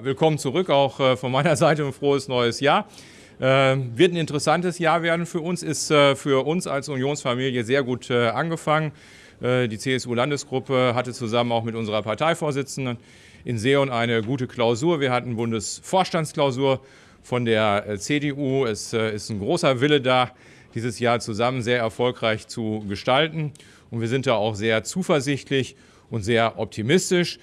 Willkommen zurück, auch äh, von meiner Seite ein frohes neues Jahr. Ähm, wird ein interessantes Jahr werden für uns, ist äh, für uns als Unionsfamilie sehr gut äh, angefangen. Die CSU-Landesgruppe hatte zusammen auch mit unserer Parteivorsitzenden in Seon eine gute Klausur. Wir hatten Bundesvorstandsklausur von der CDU. Es ist ein großer Wille da, dieses Jahr zusammen sehr erfolgreich zu gestalten. Und wir sind da auch sehr zuversichtlich und sehr optimistisch.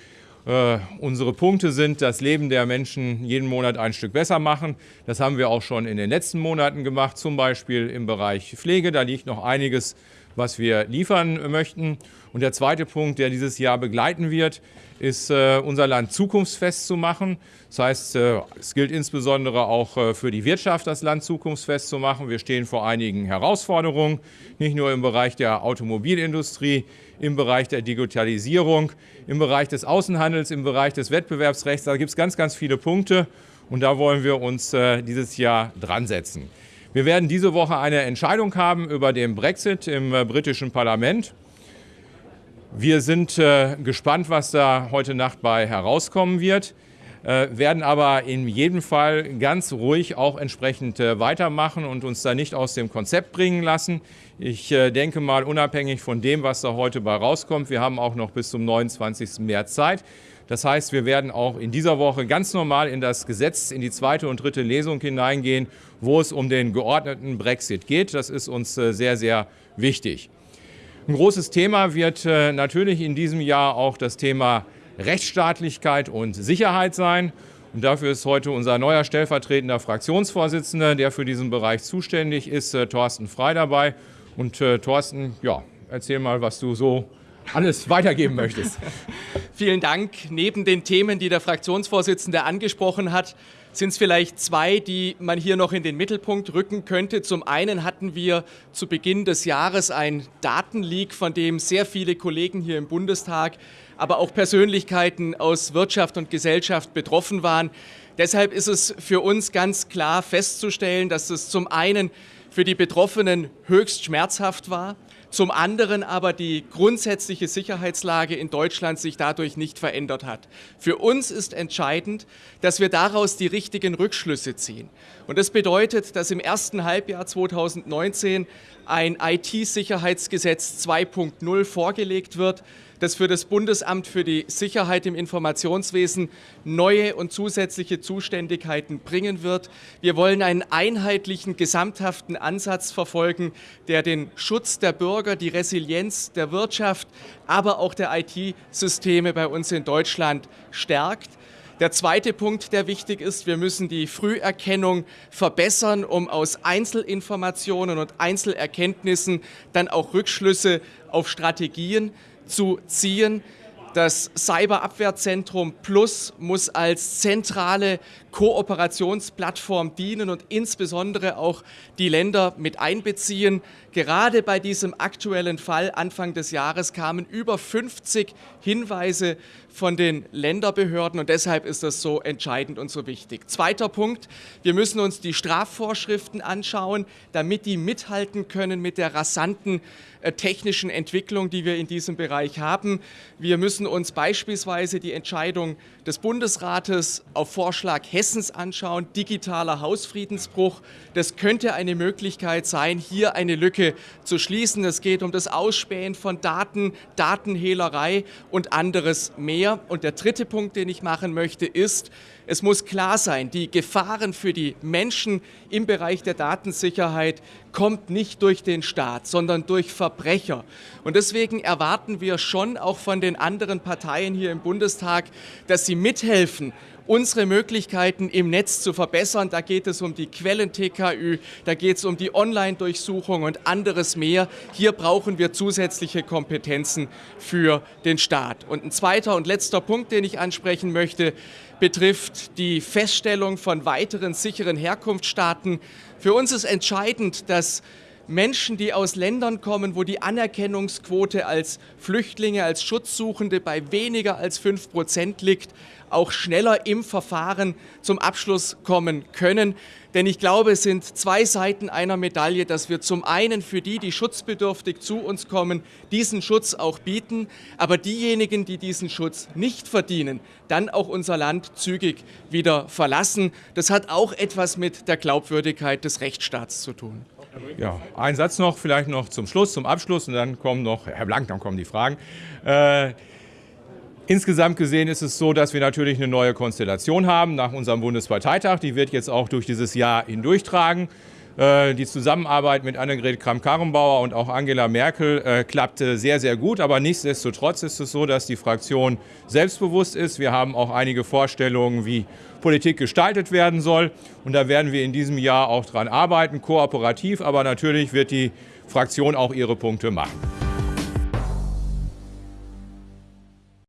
Äh, unsere Punkte sind, das Leben der Menschen jeden Monat ein Stück besser machen. Das haben wir auch schon in den letzten Monaten gemacht, zum Beispiel im Bereich Pflege. Da liegt noch einiges, was wir liefern möchten. Und der zweite Punkt, der dieses Jahr begleiten wird, ist, äh, unser Land zukunftsfest zu machen. Das heißt, äh, es gilt insbesondere auch äh, für die Wirtschaft, das Land zukunftsfest zu machen. Wir stehen vor einigen Herausforderungen, nicht nur im Bereich der Automobilindustrie, im Bereich der Digitalisierung, im Bereich des Außenhandels, im Bereich des Wettbewerbsrechts. Da gibt es ganz, ganz viele Punkte und da wollen wir uns dieses Jahr dran setzen. Wir werden diese Woche eine Entscheidung haben über den Brexit im britischen Parlament. Wir sind äh, gespannt, was da heute Nacht bei herauskommen wird, äh, werden aber in jedem Fall ganz ruhig auch entsprechend äh, weitermachen und uns da nicht aus dem Konzept bringen lassen. Ich äh, denke mal, unabhängig von dem, was da heute bei rauskommt, wir haben auch noch bis zum 29. März Zeit. Das heißt, wir werden auch in dieser Woche ganz normal in das Gesetz, in die zweite und dritte Lesung hineingehen, wo es um den geordneten Brexit geht. Das ist uns äh, sehr, sehr wichtig. Ein großes Thema wird äh, natürlich in diesem Jahr auch das Thema Rechtsstaatlichkeit und Sicherheit sein. Und dafür ist heute unser neuer stellvertretender Fraktionsvorsitzender, der für diesen Bereich zuständig ist, äh, Thorsten Frei dabei. Und äh, Thorsten, ja, erzähl mal, was du so alles weitergeben möchtest. Vielen Dank. Neben den Themen, die der Fraktionsvorsitzende angesprochen hat, sind es vielleicht zwei, die man hier noch in den Mittelpunkt rücken könnte. Zum einen hatten wir zu Beginn des Jahres ein Datenleak, von dem sehr viele Kollegen hier im Bundestag, aber auch Persönlichkeiten aus Wirtschaft und Gesellschaft betroffen waren. Deshalb ist es für uns ganz klar festzustellen, dass es zum einen für die Betroffenen höchst schmerzhaft war, zum anderen aber die grundsätzliche Sicherheitslage in Deutschland sich dadurch nicht verändert hat. Für uns ist entscheidend, dass wir daraus die richtigen Rückschlüsse ziehen. Und das bedeutet, dass im ersten Halbjahr 2019 ein IT-Sicherheitsgesetz 2.0 vorgelegt wird, das für das Bundesamt für die Sicherheit im Informationswesen neue und zusätzliche Zuständigkeiten bringen wird. Wir wollen einen einheitlichen, gesamthaften Ansatz verfolgen, der den Schutz der Bürger, die Resilienz der Wirtschaft, aber auch der IT-Systeme bei uns in Deutschland stärkt. Der zweite Punkt, der wichtig ist, wir müssen die Früherkennung verbessern, um aus Einzelinformationen und Einzelerkenntnissen dann auch Rückschlüsse auf Strategien zu ziehen. Das Cyberabwehrzentrum Plus muss als zentrale Kooperationsplattform dienen und insbesondere auch die Länder mit einbeziehen. Gerade bei diesem aktuellen Fall Anfang des Jahres kamen über 50 Hinweise von den Länderbehörden und deshalb ist das so entscheidend und so wichtig. Zweiter Punkt, wir müssen uns die Strafvorschriften anschauen, damit die mithalten können mit der rasanten äh, technischen Entwicklung, die wir in diesem Bereich haben. Wir müssen uns beispielsweise die Entscheidung des Bundesrates auf Vorschlag Hessens anschauen, digitaler Hausfriedensbruch. Das könnte eine Möglichkeit sein, hier eine Lücke zu schließen. Es geht um das Ausspähen von Daten, Datenhehlerei und anderes mehr. Und der dritte Punkt, den ich machen möchte, ist, es muss klar sein, die Gefahren für die Menschen im Bereich der Datensicherheit kommt nicht durch den Staat, sondern durch Verbrecher. Und deswegen erwarten wir schon auch von den anderen Parteien hier im Bundestag, dass sie mithelfen, unsere Möglichkeiten im Netz zu verbessern. Da geht es um die Quellen-TKÜ, da geht es um die Online-Durchsuchung und anderes mehr. Hier brauchen wir zusätzliche Kompetenzen für den Staat. Und ein zweiter und letzter Punkt, den ich ansprechen möchte, betrifft die Feststellung von weiteren sicheren Herkunftsstaaten. Für uns ist entscheidend, dass Menschen, die aus Ländern kommen, wo die Anerkennungsquote als Flüchtlinge, als Schutzsuchende bei weniger als 5 Prozent liegt, auch schneller im Verfahren zum Abschluss kommen können. Denn ich glaube, es sind zwei Seiten einer Medaille, dass wir zum einen für die, die schutzbedürftig zu uns kommen, diesen Schutz auch bieten, aber diejenigen, die diesen Schutz nicht verdienen, dann auch unser Land zügig wieder verlassen. Das hat auch etwas mit der Glaubwürdigkeit des Rechtsstaats zu tun. Ja, ein Satz noch, vielleicht noch zum Schluss, zum Abschluss und dann kommen noch, Herr Blank, dann kommen die Fragen. Äh, Insgesamt gesehen ist es so, dass wir natürlich eine neue Konstellation haben nach unserem Bundesparteitag. Die wird jetzt auch durch dieses Jahr hindurchtragen. Äh, die Zusammenarbeit mit Annegret Kramp-Karrenbauer und auch Angela Merkel äh, klappte sehr, sehr gut. Aber nichtsdestotrotz ist es so, dass die Fraktion selbstbewusst ist. Wir haben auch einige Vorstellungen, wie Politik gestaltet werden soll. Und da werden wir in diesem Jahr auch dran arbeiten, kooperativ. Aber natürlich wird die Fraktion auch ihre Punkte machen.